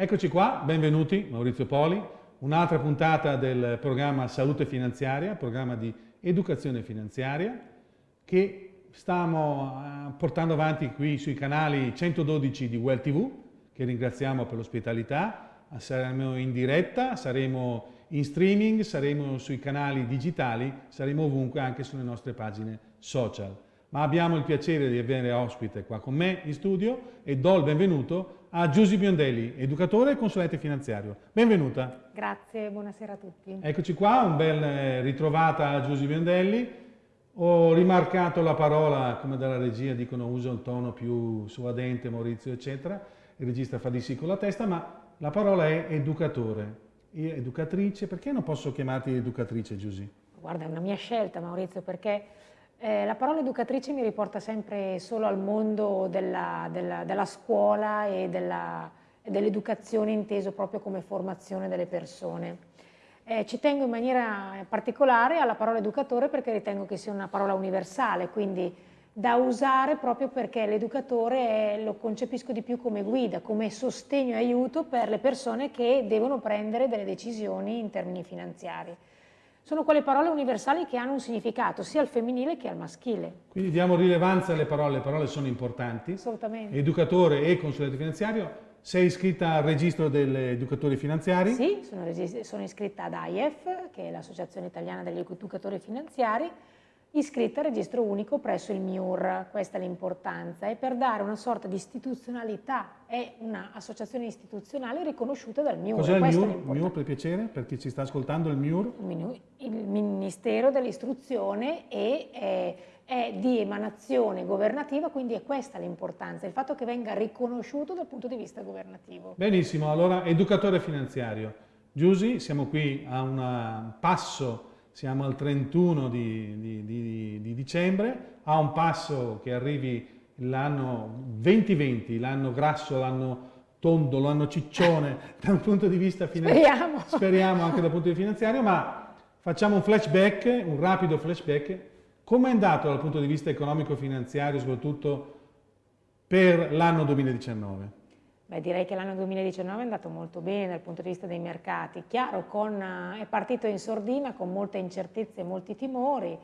Eccoci qua, benvenuti, Maurizio Poli, un'altra puntata del programma Salute Finanziaria, programma di educazione finanziaria che stiamo eh, portando avanti qui sui canali 112 di Well TV, che ringraziamo per l'ospitalità, saremo in diretta, saremo in streaming, saremo sui canali digitali, saremo ovunque anche sulle nostre pagine social. Ma abbiamo il piacere di avere ospite qua con me in studio e do il benvenuto a Giusy Biondelli, educatore e consulente finanziario. Benvenuta. Grazie, buonasera a tutti. Eccoci qua, un bel eh, ritrovata a Giusy Biondelli. Ho rimarcato la parola, come dalla regia dicono, uso il tono più suadente, Maurizio, eccetera. Il regista fa di sì con la testa, ma la parola è educatore. Educatrice, perché non posso chiamarti educatrice, Giusy? Guarda, è una mia scelta, Maurizio, perché eh, la parola educatrice mi riporta sempre solo al mondo della, della, della scuola e dell'educazione inteso proprio come formazione delle persone. Eh, ci tengo in maniera particolare alla parola educatore perché ritengo che sia una parola universale, quindi da usare proprio perché l'educatore lo concepisco di più come guida, come sostegno e aiuto per le persone che devono prendere delle decisioni in termini finanziari sono quelle parole universali che hanno un significato sia al femminile che al maschile. Quindi diamo rilevanza alle parole, le parole sono importanti. Assolutamente. Educatore e consulente finanziario, sei iscritta al registro degli educatori finanziari? Sì, sono, sono iscritta ad AIEF, che è l'Associazione Italiana degli Educatori Finanziari, iscritta al registro unico presso il MIUR, questa è l'importanza, e per dare una sorta di istituzionalità, è un'associazione istituzionale riconosciuta dal MIUR. Cos'è il MIUR? MIUR per piacere, per chi ci sta ascoltando, il MIUR? Il Ministero dell'Istruzione e è, è di emanazione governativa, quindi è questa l'importanza, il fatto che venga riconosciuto dal punto di vista governativo. Benissimo, allora educatore finanziario. Giusy, siamo qui a un passo siamo al 31 di, di, di, di dicembre, a un passo che arrivi l'anno 2020, l'anno grasso, l'anno tondo, l'anno ciccione dal punto di vista finanziario, speriamo. speriamo anche dal punto di vista finanziario, ma facciamo un flashback, un rapido flashback, come è andato dal punto di vista economico-finanziario, soprattutto per l'anno 2019? Beh, direi che l'anno 2019 è andato molto bene dal punto di vista dei mercati. Chiaro, con, è partito in sordina con molte incertezze e molti timori.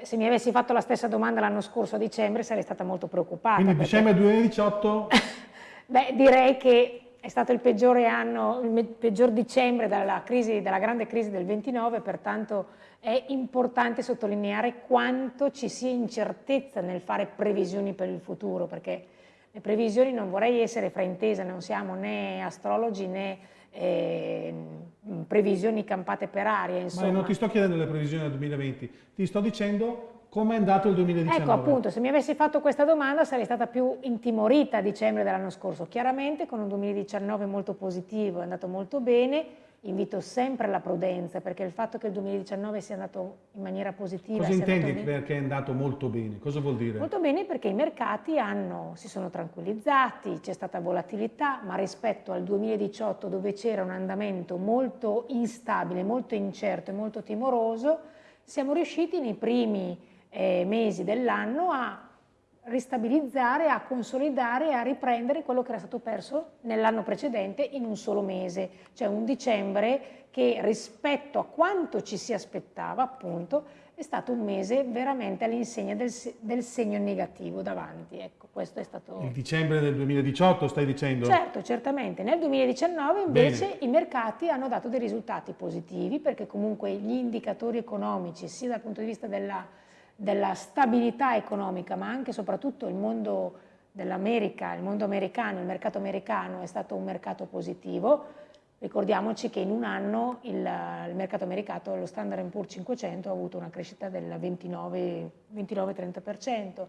se mi avessi fatto la stessa domanda l'anno scorso a dicembre sarei stata molto preoccupata. Quindi perché... dicembre 2018? Beh, direi che è stato il peggiore anno, il peggior dicembre dalla, crisi, dalla grande crisi del 29, pertanto è importante sottolineare quanto ci sia incertezza nel fare previsioni per il futuro, perché le previsioni non vorrei essere fraintesa, non siamo né astrologi né eh, previsioni campate per aria. Insomma. Ma non ti sto chiedendo le previsioni del 2020, ti sto dicendo come è andato il 2019. Ecco appunto, se mi avessi fatto questa domanda sarei stata più intimorita a dicembre dell'anno scorso. Chiaramente con un 2019 molto positivo, è andato molto bene, invito sempre alla prudenza perché il fatto che il 2019 sia andato in maniera positiva... Cosa intendi perché è andato molto bene? Cosa vuol dire? Molto bene perché i mercati hanno, si sono tranquillizzati, c'è stata volatilità, ma rispetto al 2018 dove c'era un andamento molto instabile, molto incerto e molto timoroso, siamo riusciti nei primi eh, mesi dell'anno a ristabilizzare, a consolidare e a riprendere quello che era stato perso nell'anno precedente in un solo mese, cioè un dicembre che rispetto a quanto ci si aspettava appunto è stato un mese veramente all'insegna del, del, segno negativo davanti. Ecco, questo è stato... Il dicembre del 2018 stai dicendo? Certo, certamente. Nel 2019 invece Bene. i mercati hanno dato dei risultati positivi perché comunque gli indicatori economici sia dal punto di vista della della stabilità economica, ma anche e soprattutto il mondo dell'America, il mondo americano, il mercato americano è stato un mercato positivo. Ricordiamoci che in un anno il, il mercato americano, lo Standard Poor's 500, ha avuto una crescita del 29-30%.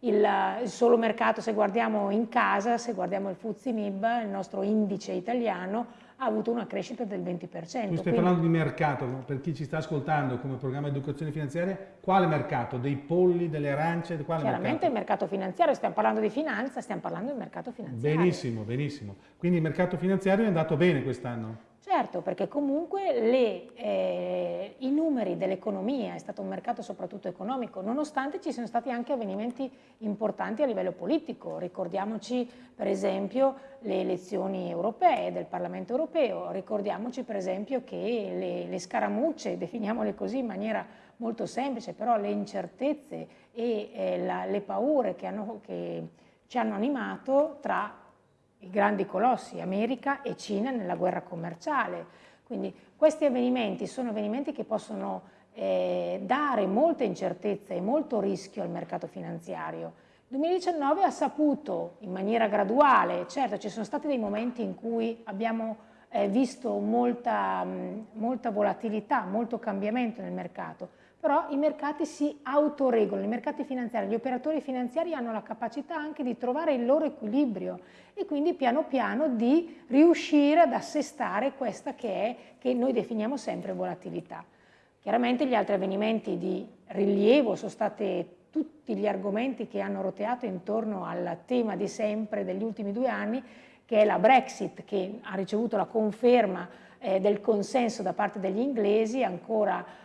Il, il, solo mercato, se guardiamo in casa, se guardiamo il Fuzzi MIB, il nostro indice italiano, ha avuto una crescita del 20%. Tu stai quindi... parlando di mercato, per chi ci sta ascoltando come programma di educazione finanziaria, quale mercato? Dei polli, delle arance? Quale Chiaramente mercato? il mercato finanziario, stiamo parlando di finanza, stiamo parlando del mercato finanziario. Benissimo, benissimo. Quindi il mercato finanziario è andato bene quest'anno? Certo, perché comunque le, eh, i numeri dell'economia, è stato un mercato soprattutto economico, nonostante ci siano stati anche avvenimenti importanti a livello politico. Ricordiamoci per esempio le elezioni europee del Parlamento europeo, ricordiamoci per esempio che le, le scaramucce, definiamole così in maniera molto semplice, però le incertezze e eh, la, le paure che, hanno, che ci hanno animato tra i grandi colossi, America e Cina nella guerra commerciale. Quindi questi avvenimenti sono avvenimenti che possono eh, dare molta incertezza e molto rischio al mercato finanziario. Il 2019 ha saputo in maniera graduale, certo ci sono stati dei momenti in cui abbiamo eh, visto molta, mh, molta volatilità, molto cambiamento nel mercato, però i mercati si autoregolano, i mercati finanziari, gli operatori finanziari hanno la capacità anche di trovare il loro equilibrio e quindi piano piano di riuscire ad assestare questa che è, che noi definiamo sempre volatilità. Chiaramente gli altri avvenimenti di rilievo sono stati tutti gli argomenti che hanno roteato intorno al tema di sempre degli ultimi due anni, che è la Brexit, che ha ricevuto la conferma eh, del consenso da parte degli inglesi ancora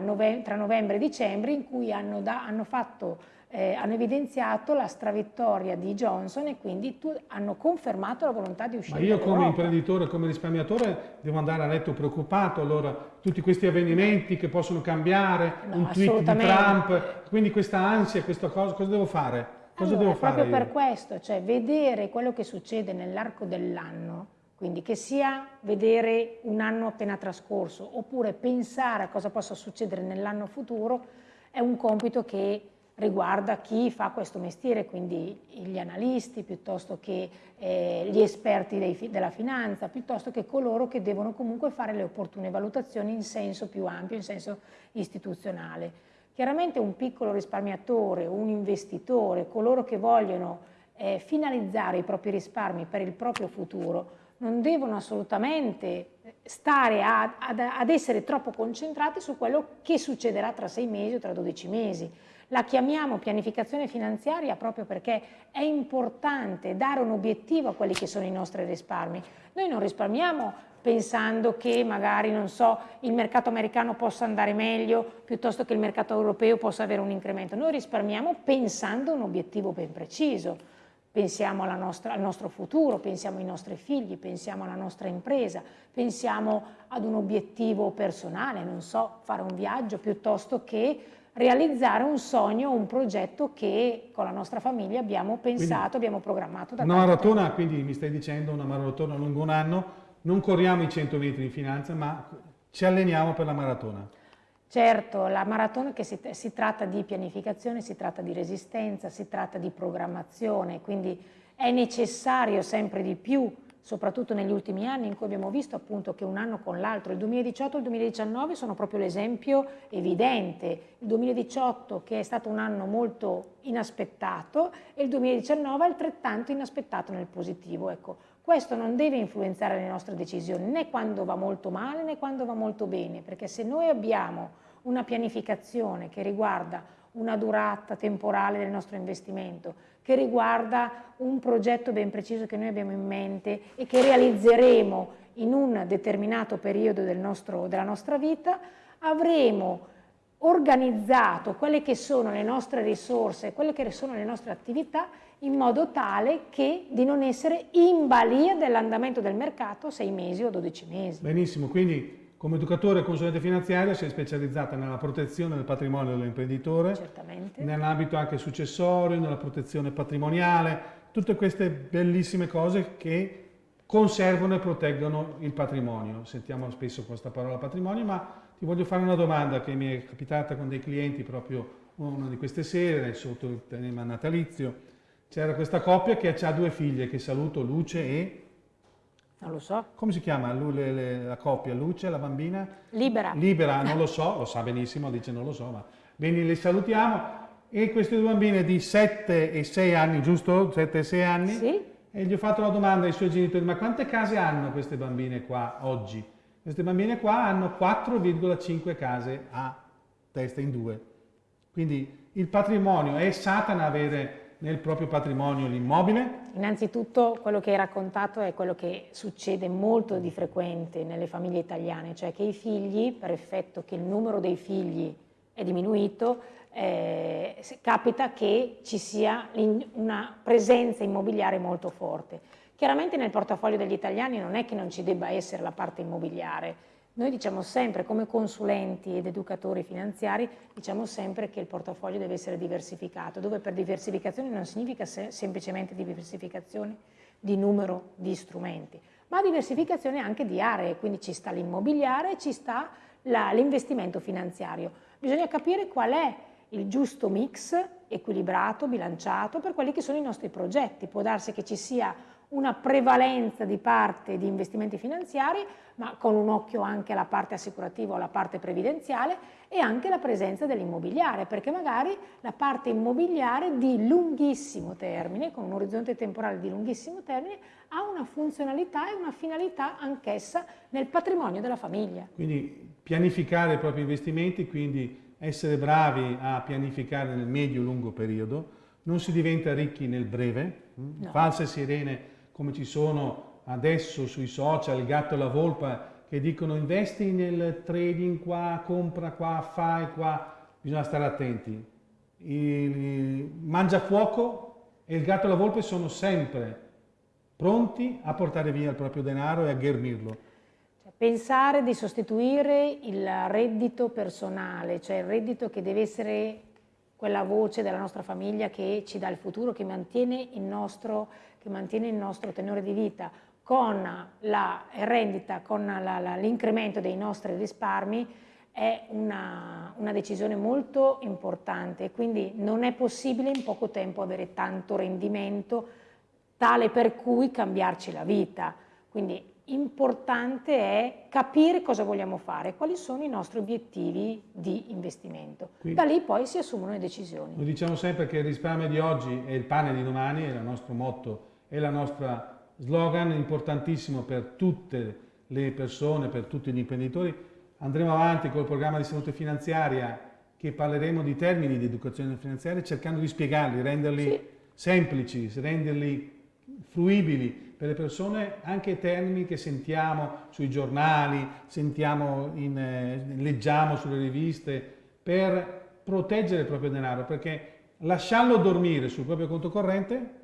nove tra novembre e dicembre, in cui hanno, da, hanno fatto eh, hanno evidenziato la stravittoria di Johnson e quindi hanno confermato la volontà di uscire Ma io come imprenditore, come risparmiatore devo andare a letto preoccupato, allora tutti questi avvenimenti che possono cambiare, no, un tweet di Trump, quindi questa ansia, questa cosa, cosa devo fare? Cosa allora, devo fare proprio io? per questo, cioè vedere quello che succede nell'arco dell'anno, quindi che sia vedere un anno appena trascorso oppure pensare a cosa possa succedere nell'anno futuro, è un compito che riguarda chi fa questo mestiere, quindi gli analisti, piuttosto che eh, gli esperti dei, della finanza, piuttosto che coloro che devono comunque fare le opportune valutazioni in senso più ampio, in senso istituzionale. Chiaramente un piccolo risparmiatore, un investitore, coloro che vogliono eh, finalizzare i propri risparmi per il proprio futuro, non devono assolutamente stare a, ad, ad essere troppo concentrati su quello che succederà tra sei mesi o tra dodici mesi la chiamiamo pianificazione finanziaria proprio perché è importante dare un obiettivo a quelli che sono i nostri risparmi. Noi non risparmiamo pensando che magari, non so, il mercato americano possa andare meglio piuttosto che il mercato europeo possa avere un incremento. Noi risparmiamo pensando a un obiettivo ben preciso. Pensiamo nostra, al nostro futuro, pensiamo ai nostri figli, pensiamo alla nostra impresa, pensiamo ad un obiettivo personale, non so, fare un viaggio piuttosto che realizzare un sogno, un progetto che con la nostra famiglia abbiamo pensato, quindi, abbiamo programmato da Una maratona, tempo. quindi mi stai dicendo una maratona lungo un anno, non corriamo i 100 metri in finanza, ma ci alleniamo per la maratona. Certo, la maratona che si, si tratta di pianificazione, si tratta di resistenza, si tratta di programmazione, quindi è necessario sempre di più soprattutto negli ultimi anni in cui abbiamo visto appunto che un anno con l'altro, il 2018 e il 2019 sono proprio l'esempio evidente, il 2018 che è stato un anno molto inaspettato e il 2019 altrettanto inaspettato nel positivo. Ecco, questo non deve influenzare le nostre decisioni né quando va molto male né quando va molto bene, perché se noi abbiamo una pianificazione che riguarda una durata temporale del nostro investimento, che riguarda un progetto ben preciso che noi abbiamo in mente e che realizzeremo in un determinato periodo del nostro, della nostra vita, avremo organizzato quelle che sono le nostre risorse, quelle che sono le nostre attività in modo tale che di non essere in balia dell'andamento del mercato 6 mesi o 12 mesi. Benissimo, quindi come educatore e consulente finanziario si è specializzata nella protezione del patrimonio dell'imprenditore, nell'ambito anche successorio, nella protezione patrimoniale, tutte queste bellissime cose che conservano e proteggono il patrimonio. Sentiamo spesso questa parola patrimonio, ma ti voglio fare una domanda che mi è capitata con dei clienti proprio una di queste sere, sotto il tema natalizio. C'era questa coppia che ha due figlie, che saluto, Luce e non lo so. Come si chiama la coppia? Luce, la bambina? Libera. Libera, non lo so, lo sa benissimo, dice non lo so, ma bene, le salutiamo. E queste due bambine di 7 e 6 anni, giusto? 7 e 6 anni? Sì. E gli ho fatto la domanda ai suoi genitori, ma quante case hanno queste bambine qua oggi? Queste bambine qua hanno 4,5 case a testa in due. Quindi il patrimonio è Satana avere nel proprio patrimonio l'immobile? Innanzitutto quello che hai raccontato è quello che succede molto di frequente nelle famiglie italiane, cioè che i figli, per effetto che il numero dei figli è diminuito, eh, capita che ci sia una presenza immobiliare molto forte. Chiaramente nel portafoglio degli italiani non è che non ci debba essere la parte immobiliare, noi diciamo sempre, come consulenti ed educatori finanziari, diciamo sempre che il portafoglio deve essere diversificato, dove per diversificazione non significa se semplicemente diversificazione di numero di strumenti, ma diversificazione anche di aree, quindi ci sta l'immobiliare ci sta l'investimento finanziario. Bisogna capire qual è il giusto mix equilibrato, bilanciato per quelli che sono i nostri progetti. Può darsi che ci sia una prevalenza di parte di investimenti finanziari, ma con un occhio anche alla parte assicurativa o alla parte previdenziale e anche la presenza dell'immobiliare, perché magari la parte immobiliare di lunghissimo termine, con un orizzonte temporale di lunghissimo termine, ha una funzionalità e una finalità anch'essa nel patrimonio della famiglia. Quindi pianificare i propri investimenti, quindi essere bravi a pianificare nel medio-lungo periodo, non si diventa ricchi nel breve, no. false sirene come ci sono adesso sui social, il gatto e la volpa, che dicono investi nel trading qua, compra qua, fai qua, bisogna stare attenti. Il mangiafuoco e il gatto e la volpe sono sempre pronti a portare via il proprio denaro e a ghermirlo. Cioè, pensare di sostituire il reddito personale, cioè il reddito che deve essere quella voce della nostra famiglia che ci dà il futuro, che mantiene il nostro, mantiene il nostro tenore di vita, con la rendita, con l'incremento dei nostri risparmi, è una, una, decisione molto importante, quindi non è possibile in poco tempo avere tanto rendimento tale per cui cambiarci la vita. Quindi importante è capire cosa vogliamo fare, quali sono i nostri obiettivi di investimento. Quindi, da lì poi si assumono le decisioni. Noi diciamo sempre che il risparmio di oggi è il pane di domani, è il nostro motto, è la nostra slogan importantissimo per tutte le persone, per tutti gli imprenditori. Andremo avanti col programma di salute finanziaria che parleremo di termini di educazione finanziaria cercando di spiegarli, renderli sì. semplici, renderli fruibili per le persone anche termini che sentiamo sui giornali, sentiamo in, eh, leggiamo sulle riviste, per proteggere il proprio denaro, perché lasciarlo dormire sul proprio conto corrente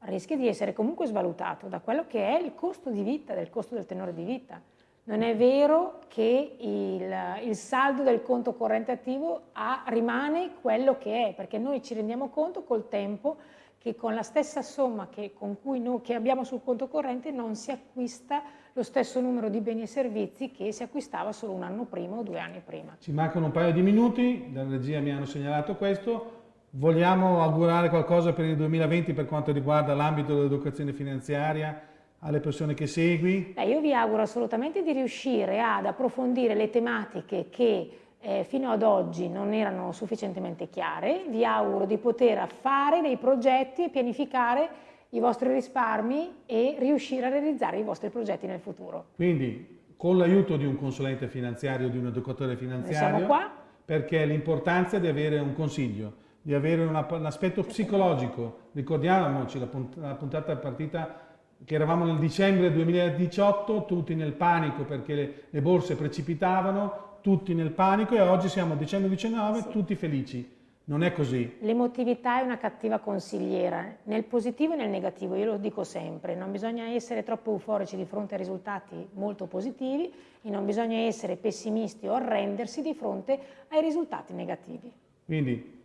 rischia di essere comunque svalutato da quello che è il costo di vita, del costo del tenore di vita. Non è vero che il, il saldo del conto corrente attivo ha, rimane quello che è, perché noi ci rendiamo conto col tempo che con la stessa somma che, noi, che abbiamo sul conto corrente non si acquista lo stesso numero di beni e servizi che si acquistava solo un anno prima o due anni prima. Ci mancano un paio di minuti, dalla regia mi hanno segnalato questo. Vogliamo augurare qualcosa per il 2020 per quanto riguarda l'ambito dell'educazione finanziaria alle persone che segui? Beh, io vi auguro assolutamente di riuscire ad approfondire le tematiche che eh, fino ad oggi non erano sufficientemente chiare, vi auguro di poter fare dei progetti e pianificare i vostri risparmi e riuscire a realizzare i vostri progetti nel futuro. Quindi con l'aiuto di un consulente finanziario, di un educatore finanziario, siamo qua. perché l'importanza di avere un consiglio, di avere una, un aspetto psicologico. Ricordiamoci la, la puntata partita che eravamo nel dicembre 2018, tutti nel panico perché le, le borse precipitavano, tutti nel panico e oggi siamo a dicembre 19, sì. tutti felici. Non è così. L'emotività è una cattiva consigliera, nel positivo e nel negativo, io lo dico sempre, non bisogna essere troppo euforici di fronte a risultati molto positivi e non bisogna essere pessimisti o arrendersi di fronte ai risultati negativi. Quindi,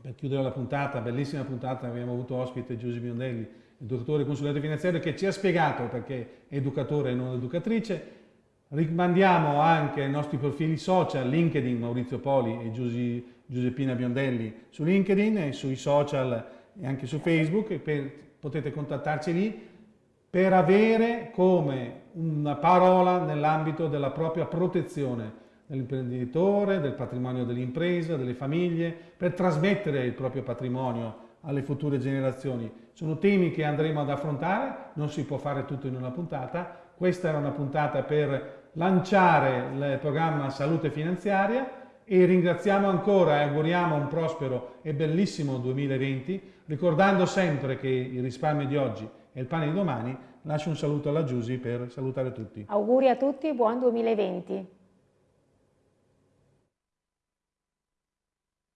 per chiudere la puntata, bellissima puntata, abbiamo avuto ospite Giuseppe Biondelli, il dottore consulente finanziario, che ci ha spiegato perché è educatore e non educatrice, Rimandiamo anche ai nostri profili social, LinkedIn, Maurizio Poli e Giuseppina Biondelli su LinkedIn e sui social e anche su Facebook, per, potete contattarci lì per avere come una parola nell'ambito della propria protezione dell'imprenditore, del patrimonio dell'impresa, delle famiglie, per trasmettere il proprio patrimonio alle future generazioni. Sono temi che andremo ad affrontare, non si può fare tutto in una puntata, questa era una puntata per lanciare il programma Salute Finanziaria e ringraziamo ancora e auguriamo un prospero e bellissimo 2020, ricordando sempre che il risparmio di oggi è il pane di domani. Lascio un saluto alla Giusy per salutare tutti. Auguri a tutti, buon 2020.